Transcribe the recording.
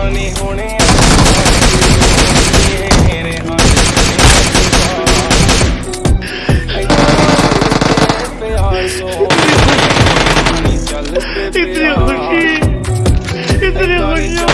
हानि होने इतनी खुशी इतनी खुशी।